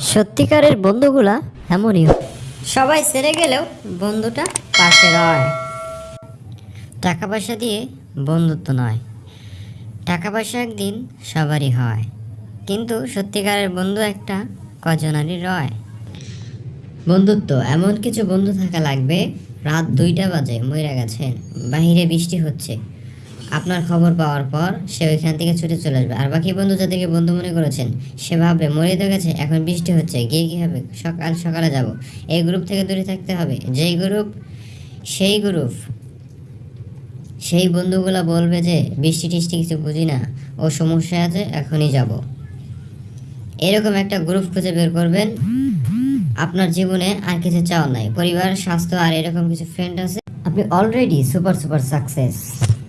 সত্যিকারের বন্ধুগুলা এমনই সবাই সেরে গেলেও বন্ধুটা পাশে রয় টাকা পয়সা দিয়ে বন্ধুত্ব নয়। টাকা পয়সা একদিন সবারই হয়। কিন্তু সত্যিকারের বন্ধু একটা কজনারই রয়। বন্ধুত্ব, এমন কিছু বন্ধু থাকা লাগবে, রাত দুইটা বাজে মরে গেছেন। বাহিরে বৃষ্টি হচ্ছে। আপনার খবর পাওয়ার পর সে ওইখান থেকে ছুটে চলে আসবে। আর বাকি বন্ধু যাদেরকে বন্ধু মনে করেছেন, সে ভাববে মরে তো গেছে, এখন বৃষ্টি হচ্ছে, গিয়ে কী হবে? সকাল সকালে যাব। এই গ্রুপ থেকে দূরে থাকতে হবে। যেই গ্রুপ সেই গ্রুপ সেই বন্ধুগুলো বলবে যে, বৃষ্টি টিষ্টি কিছু বুঝি না, ও সমস্যা আছে, এখনই যাব। এরকম একটা গ্রুপ খুঁজে বের করবেন। আপনার জীবনে আর কিছু চাওয়ার নাই। পরিবার, স্বাস্থ্য আর এরকম কিছু ফ্রেন্ড আছে। আপনি অলরেডি সুপার সুপার সাকসেস